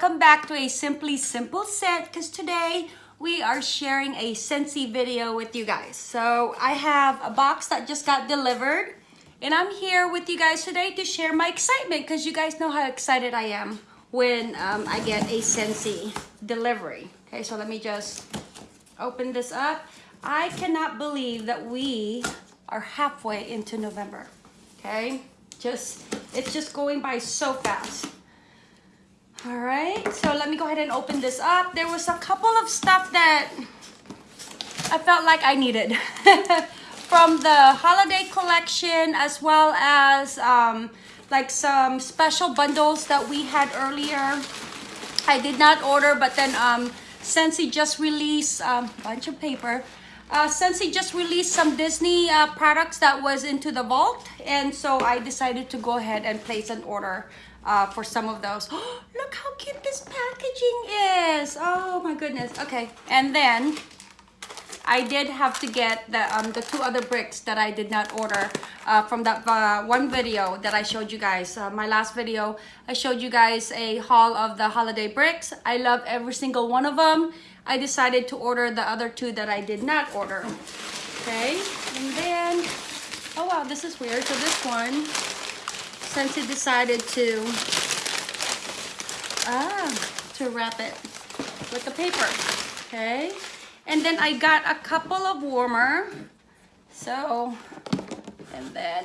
welcome back to a Simply Simple set because today we are sharing a Scentsy video with you guys. So I have a box that just got delivered and I'm here with you guys today to share my excitement because you guys know how excited I am when um, I get a Scentsy delivery. Okay, so let me just open this up. I cannot believe that we are halfway into November. Okay, just it's just going by so fast. All right, so let me go ahead and open this up. There was a couple of stuff that I felt like I needed from the holiday collection as well as um, like some special bundles that we had earlier. I did not order, but then um, Scentsy just released a um, bunch of paper. Uh, Scentsy just released some Disney uh, products that was into the vault. And so I decided to go ahead and place an order uh, for some of those. Look how cute this packaging is. Oh my goodness. Okay. And then I did have to get the, um, the two other bricks that I did not order uh, from that uh, one video that I showed you guys. Uh, my last video, I showed you guys a haul of the holiday bricks. I love every single one of them. I decided to order the other two that I did not order. Okay, and then, oh wow, this is weird. So this one, Scentsy decided to, ah, to wrap it with the paper, okay? And then I got a couple of warmer. So, and then,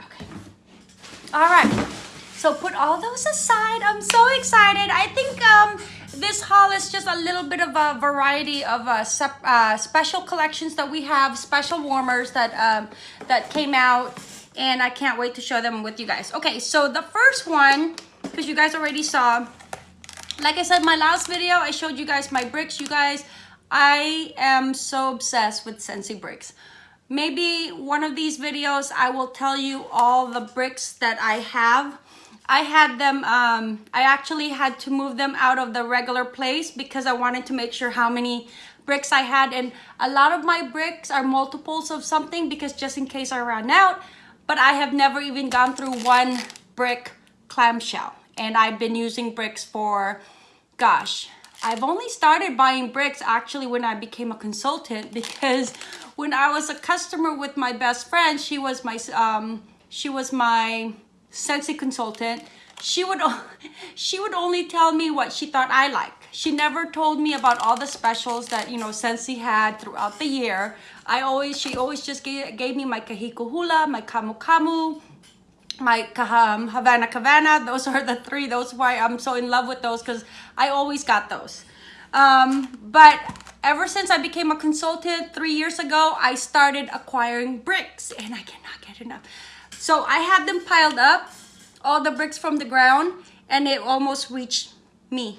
okay. All right, so put all those aside. I'm so excited. I think um, this haul is just a little bit of a variety of uh, uh, special collections that we have, special warmers that, um, that came out and I can't wait to show them with you guys. Okay, so the first one, because you guys already saw, like I said, my last video, I showed you guys my bricks. You guys, I am so obsessed with Scentsy bricks. Maybe one of these videos, I will tell you all the bricks that I have. I had them, um, I actually had to move them out of the regular place because I wanted to make sure how many bricks I had. And a lot of my bricks are multiples of something because just in case I ran out. But I have never even gone through one brick clamshell and I've been using bricks for, gosh, I've only started buying bricks actually when I became a consultant because when I was a customer with my best friend, she was my, um, she was my Scentsy consultant. She would, she would only tell me what she thought I liked. She never told me about all the specials that, you know, Scentsy had throughout the year. I always, she always just gave, gave me my Kahiko Hula, my Camu Camu, my um, Havana Havana. Those are the three. Those why I'm so in love with those because I always got those. Um, but ever since I became a consultant three years ago, I started acquiring bricks and I cannot get enough. So I had them piled up, all the bricks from the ground, and it almost reached me.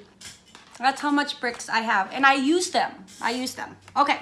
That's how much bricks I have. And I use them. I use them. Okay.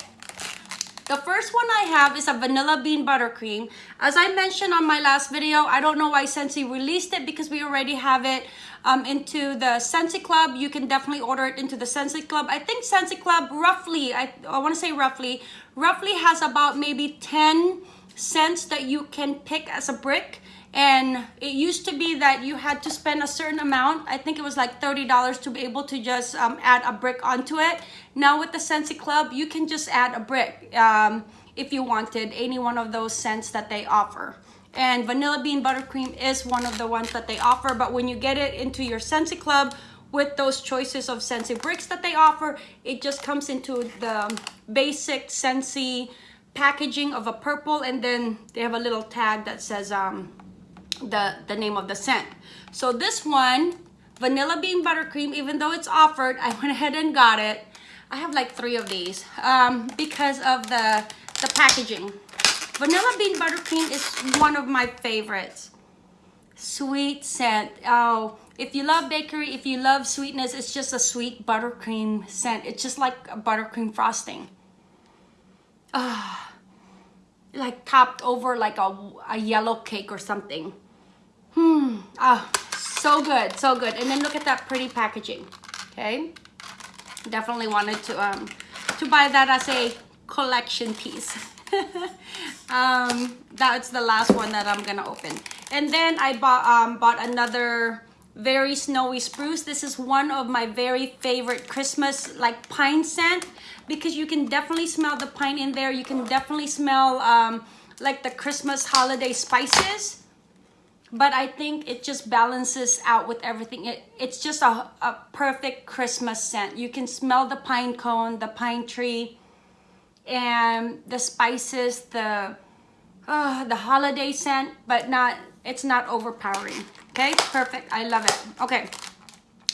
The first one I have is a vanilla bean buttercream. As I mentioned on my last video, I don't know why Scentsy released it because we already have it um, into the Scentsy Club. You can definitely order it into the Scentsy Club. I think Scentsy Club roughly, I, I want to say roughly, roughly has about maybe 10 scents that you can pick as a brick and it used to be that you had to spend a certain amount. I think it was like 30 dollars to be able to just um, add a brick onto it. Now with the Scentsy club you can just add a brick um, if you wanted any one of those scents that they offer. And vanilla bean buttercream is one of the ones that they offer but when you get it into your Scentsy club with those choices of Scentsy bricks that they offer it just comes into the basic Scentsy packaging of a purple and then they have a little tag that says um, the, the name of the scent. So this one, Vanilla Bean Buttercream, even though it's offered, I went ahead and got it. I have like three of these um, because of the, the packaging. Vanilla Bean Buttercream is one of my favorites. Sweet scent. Oh, if you love bakery, if you love sweetness, it's just a sweet buttercream scent. It's just like a buttercream frosting. Ah, like topped over like a, a yellow cake or something. Hmm. Ah, so good, so good. And then look at that pretty packaging. Okay. Definitely wanted to um to buy that as a collection piece. um, that's the last one that I'm gonna open. And then I bought um bought another very snowy spruce. This is one of my very favorite Christmas like pine scent because you can definitely smell the pine in there. You can definitely smell um, like the Christmas holiday spices. But I think it just balances out with everything. It, it's just a, a perfect Christmas scent. You can smell the pine cone, the pine tree, and the spices, the uh, the holiday scent, but not it's not overpowering. Okay, perfect. I love it. Okay.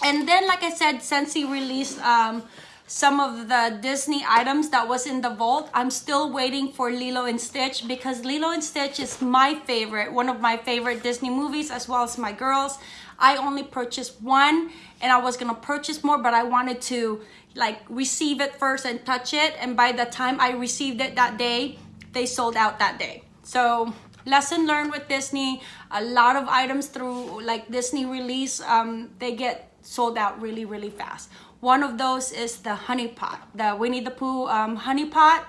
And then, like I said, Scentsy released um, some of the Disney items that was in the vault. I'm still waiting for Lilo and Stitch because Lilo and Stitch is my favorite, one of my favorite Disney movies as well as my girls. I only purchased one and I was gonna purchase more, but I wanted to like receive it first and touch it. And by the time I received it that day, they sold out that day. So lesson learned with Disney, a lot of items through like Disney release, um, they get sold out really, really fast. One of those is the honey pot, the Winnie the Pooh um, honey pot.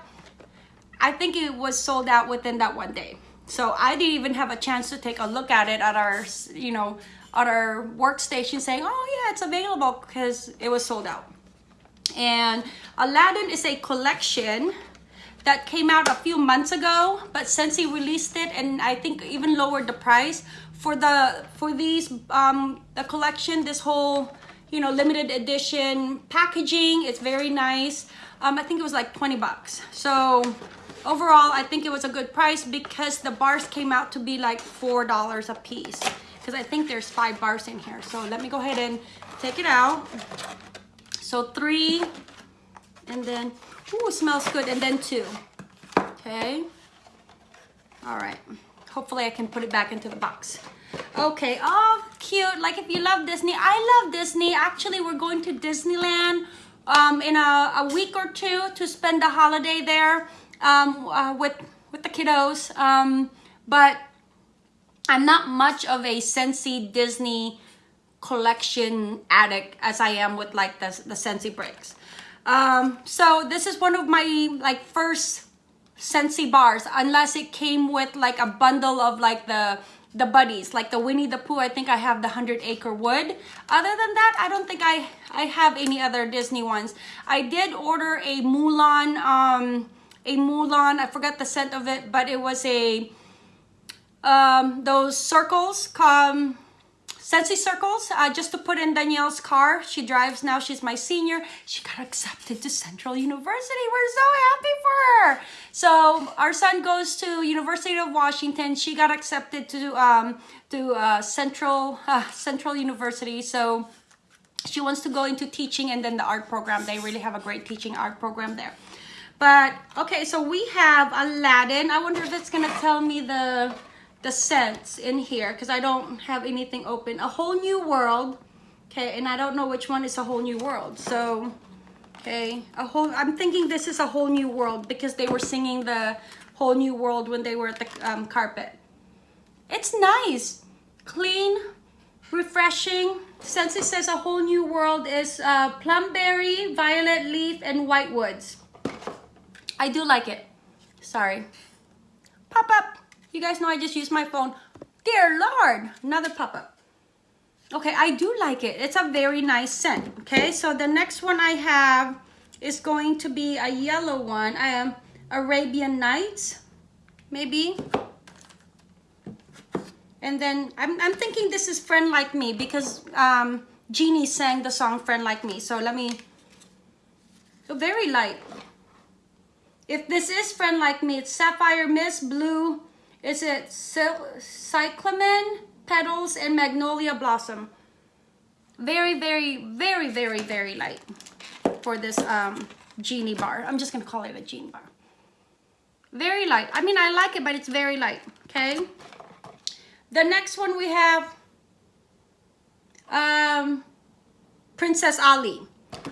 I think it was sold out within that one day. So I didn't even have a chance to take a look at it at our, you know, at our workstation saying, oh yeah, it's available because it was sold out. And Aladdin is a collection that came out a few months ago, but Scentsy released it and I think even lowered the price for the for these um the collection, this whole you know, limited edition packaging. It's very nice. Um, I think it was like 20 bucks. So overall, I think it was a good price because the bars came out to be like $4 a piece. Because I think there's five bars in here. So let me go ahead and take it out. So three, and then, ooh, smells good. And then two, okay. All right, hopefully I can put it back into the box. Okay, oh, cute. Like if you love Disney, I love Disney. Actually, we're going to Disneyland um, in a, a week or two to spend the holiday there um, uh, with, with the kiddos. Um, but I'm not much of a Scentsy Disney collection addict as I am with like the, the Scentsy bricks. Um, so this is one of my like first Scentsy bars, unless it came with like a bundle of like the the buddies like the Winnie the Pooh I think I have the Hundred Acre Wood other than that I don't think I I have any other Disney ones I did order a Mulan um a Mulan I forgot the scent of it but it was a um those circles come Scentsy circles uh, just to put in Danielle's car. She drives now. She's my senior. She got accepted to Central University. We're so happy. So our son goes to University of Washington. She got accepted to um, to uh, Central uh, Central University. So she wants to go into teaching and then the art program. They really have a great teaching art program there. But okay, so we have Aladdin. I wonder if it's gonna tell me the the scents in here because I don't have anything open. A whole new world. Okay, and I don't know which one is a whole new world. So, okay, a whole. I'm thinking this is a whole new world because they were singing the whole new world when they were at the um, carpet. It's nice, clean, refreshing. Since it says a whole new world is uh, plumberry, violet leaf, and white woods. I do like it. Sorry. Pop up. You guys know I just used my phone. Dear Lord, another pop-up. Okay, I do like it. It's a very nice scent. Okay, so the next one I have is going to be a yellow one. I am Arabian Nights, maybe. And then I'm, I'm thinking this is Friend Like Me because um, Genie sang the song Friend Like Me. So let me, so very light. If this is Friend Like Me, it's Sapphire Mist, Blue, is it cyclamen, petals, and magnolia blossom. Very, very, very, very, very light for this um, genie bar. I'm just going to call it a genie bar. Very light. I mean, I like it, but it's very light. Okay. The next one we have um, Princess Ali.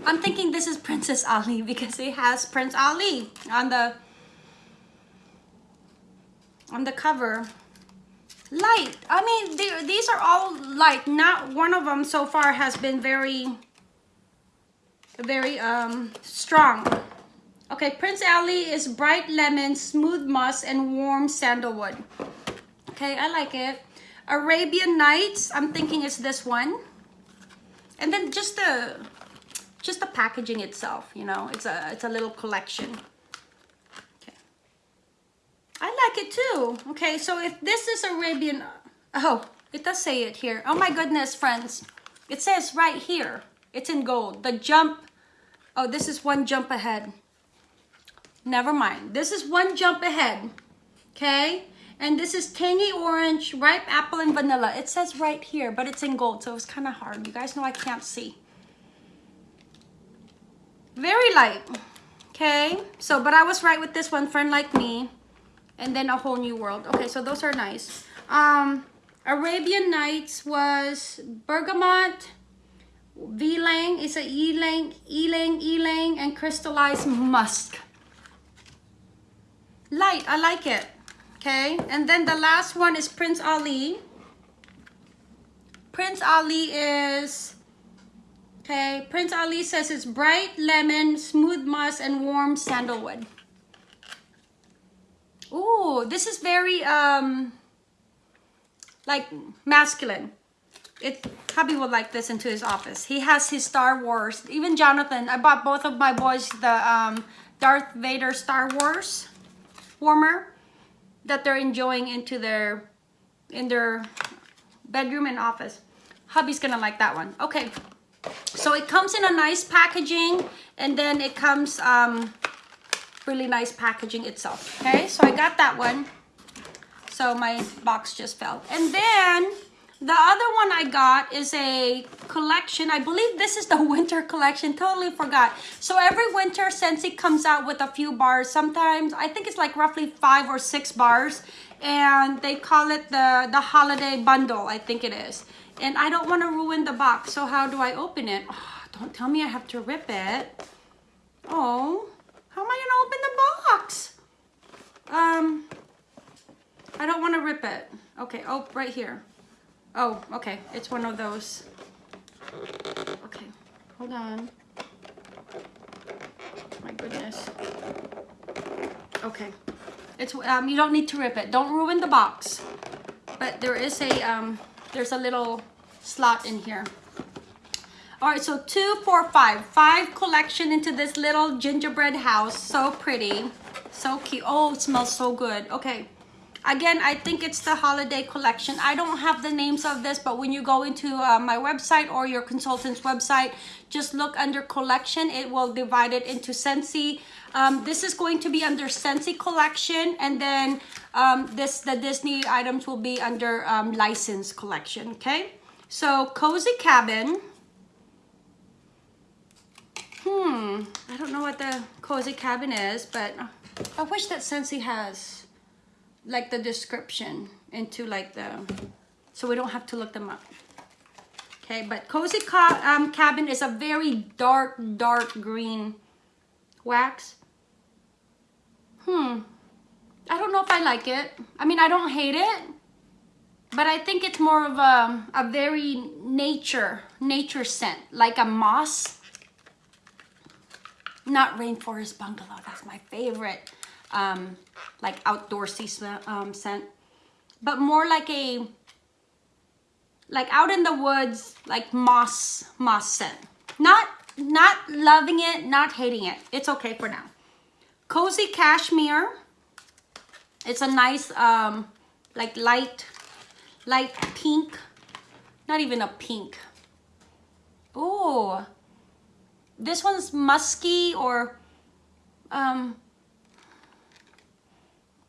I'm thinking this is Princess Ali because it has Prince Ali on the on the cover light i mean these are all light not one of them so far has been very very um strong. Okay prince ali is bright lemon smooth musk and warm sandalwood. Okay i like it. Arabian nights i'm thinking it's this one. And then just the just the packaging itself you know it's a it's a little collection like it too okay so if this is arabian uh, oh it does say it here oh my goodness friends it says right here it's in gold the jump oh this is one jump ahead never mind this is one jump ahead okay and this is tangy orange, ripe apple, and vanilla. It says right here, but it's in gold, so it's kind of hard. You guys know I can't see. Very light. Okay, so, but I was right with this one, Friend Like Me. And then A Whole New World. Okay, so those are nice. Um, Arabian Nights was bergamot, Ylang, it's a Ylang, Ylang, Ylang, and crystallized musk. Light, I like it okay and then the last one is Prince Ali Prince Ali is okay Prince Ali says it's bright lemon smooth musk and warm sandalwood Ooh, this is very um like masculine. It hubby would like this into his office. He has his star wars. Even jonathan i bought both of my boys the um darth vader star wars warmer that they're enjoying into their in their bedroom and office. Hubby's gonna like that one. Okay. So it comes in a nice packaging and then it comes um really nice packaging itself okay so i got that one so my box just fell and then the other one I got is a collection. I believe this is the winter collection. Totally forgot. So every winter, Scentsy comes out with a few bars. Sometimes, I think it's like roughly five or six bars. And they call it the, the holiday bundle, I think it is. And I don't want to ruin the box. So how do I open it? Oh, don't tell me I have to rip it. Oh, how am I to open the box? Um, I don't want to rip it. Okay, oh, right here. Oh, okay. It's one of those. Okay, hold on. My goodness. Okay. It's um you don't need to rip it. Don't ruin the box. But there is a um there's a little slot in here. All right, so two, four, five. Five collection into this little gingerbread house. So pretty. So cute. Oh, it smells so good. Okay. Again, I think it's the holiday collection. I don't have the names of this, but when you go into uh, my website or your consultant's website, just look under collection. It will divide it into Scentsy. Um, this is going to be under Scentsy collection, and then um, this the Disney items will be under um, license collection, okay? So, Cozy Cabin. Hmm, I don't know what the Cozy Cabin is, but I wish that Scentsy has like the description into like the, so we don't have to look them up. Okay, but Cozy um, Cabin is a very dark, dark green wax. Hmm. I don't know if I like it. I mean, I don't hate it. But I think it's more of a, a very nature, nature scent. Like a moss. Not Rainforest Bungalow. That's my favorite um, like outdoorsy um, scent, but more like a like out in the woods, like moss moss scent. Not not loving it, not hating it. It's okay for now. Cozy Cashmere. It's a nice um, like light light pink. Not even a pink. Oh, this one's musky or um,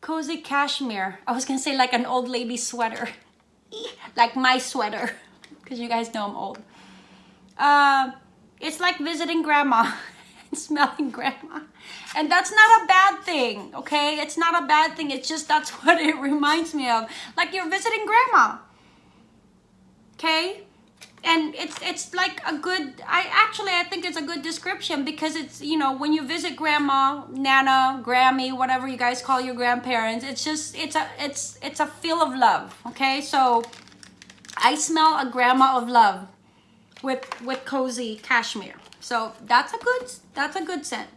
cozy cashmere. I was gonna say like an old lady sweater. like my sweater. Because you guys know I'm old. Uh, it's like visiting grandma and smelling grandma. And that's not a bad thing, okay? It's not a bad thing. It's just that's what it reminds me of. Like you're visiting grandma. Okay? And it's it's like a good i actually i think it's a good description because it's you know when you visit grandma nana grammy whatever you guys call your grandparents it's just it's a it's it's a feel of love okay? So i smell a grandma of love with with cozy cashmere. So that's a good that's a good scent.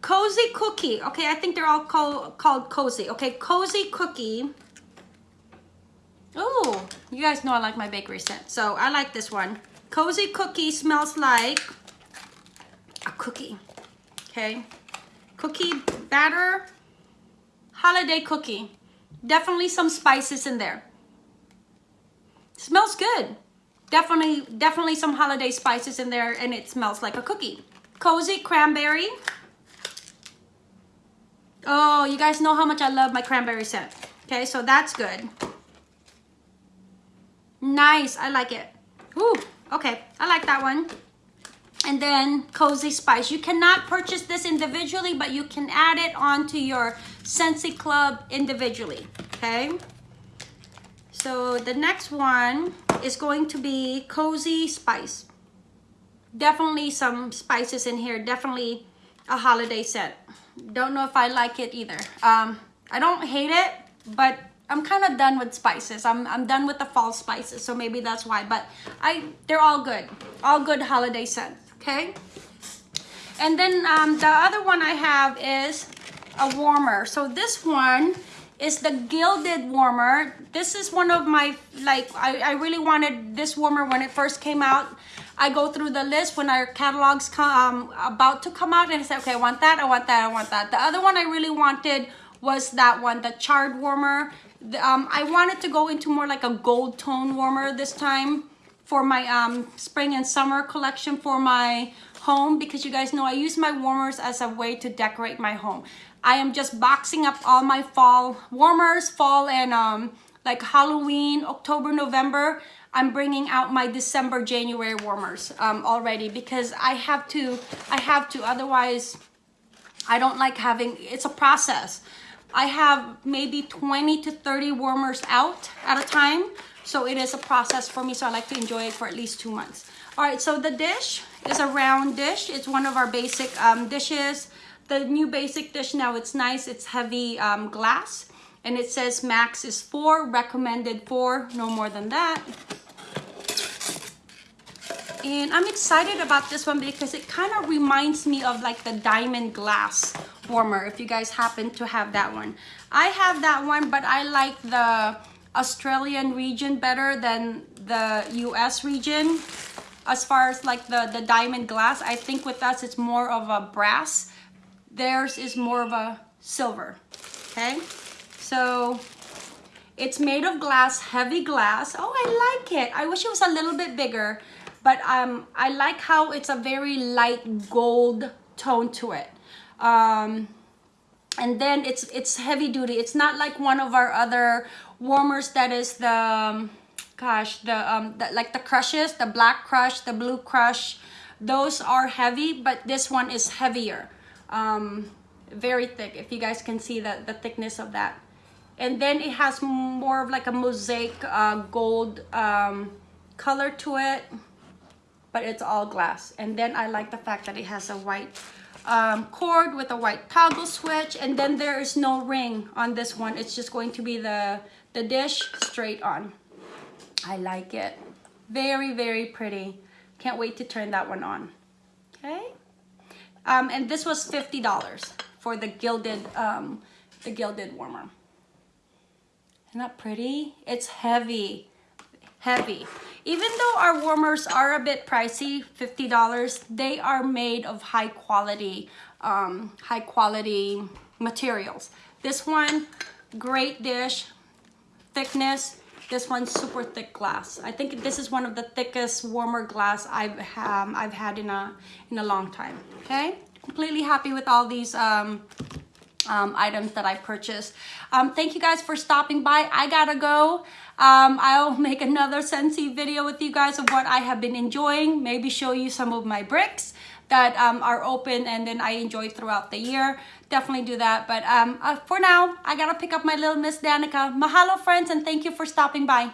Cozy cookie okay i think they're all called called cozy okay? Cozy cookie Oh, you guys know I like my bakery scent. So I like this one. Cozy cookie smells like a cookie, okay? Cookie batter, holiday cookie. Definitely some spices in there. Smells good. Definitely, definitely some holiday spices in there and it smells like a cookie. Cozy cranberry. Oh, you guys know how much I love my cranberry scent. Okay, so that's good. Nice, I like it. Ooh, okay, I like that one. And then Cozy Spice. You cannot purchase this individually, but you can add it onto your Scentsy Club individually, okay? So the next one is going to be Cozy Spice. Definitely some spices in here. Definitely a holiday scent. Don't know if I like it either. Um, I don't hate it, but I'm kind of done with spices. I'm, I'm done with the fall spices, so maybe that's why. But I they're all good. All good holiday scents, okay? And then um, the other one I have is a warmer. So this one is the Gilded warmer. This is one of my, like, I, I really wanted this warmer when it first came out. I go through the list when our catalogs come um, about to come out and I say, okay, I want that, I want that, I want that. The other one I really wanted was that one, the charred warmer. Um, I wanted to go into more like a gold tone warmer this time for my um, spring and summer collection for my home because you guys know I use my warmers as a way to decorate my home. I am just boxing up all my fall warmers, fall and um, like Halloween, October, November. I'm bringing out my December, January warmers um, already because I have to, I have to, otherwise I don't like having, it's a process. I have maybe 20 to 30 warmers out at a time. So it is a process for me. So I like to enjoy it for at least two months. All right, so the dish is a round dish. It's one of our basic um, dishes. The new basic dish now, it's nice. It's heavy um, glass. And it says max is four, recommended four, no more than that. And I'm excited about this one because it kind of reminds me of like the diamond glass warmer if you guys happen to have that one. I have that one, but I like the Australian region better than the US region. As far as like the, the diamond glass, I think with us it's more of a brass. Theirs is more of a silver, okay? So it's made of glass, heavy glass. Oh, I like it. I wish it was a little bit bigger, but um, I like how it's a very light gold tone to it. Um, and then it's it's heavy duty. It's not like one of our other warmers that is the, um, gosh, the, um, the, like the crushes, the black crush, the blue crush. Those are heavy, but this one is heavier. Um, very thick, if you guys can see the, the thickness of that. And then it has more of like a mosaic uh, gold um, color to it, but it's all glass. And then I like the fact that it has a white um, cord with a white toggle switch and then there is no ring on this one. It's just going to be the the dish straight on. I like it. Very very pretty. Can't wait to turn that one on. Okay? Um, and this was $50 for the gilded um, the gilded warmer. Isn't that pretty? It's heavy heavy even though our warmers are a bit pricey, $50, they are made of high quality, um, high quality materials. This one, great dish, thickness. This one's super thick glass. I think this is one of the thickest warmer glass I've um, I've had in a in a long time. Okay, completely happy with all these um, um, items that I purchased. Um, thank you guys for stopping by. I gotta go. Um, I'll make another Scentsy video with you guys of what I have been enjoying. Maybe show you some of my bricks that um, are open and then I enjoy throughout the year. Definitely do that. But um, uh, for now, I gotta pick up my little Miss Danica. Mahalo friends and thank you for stopping by.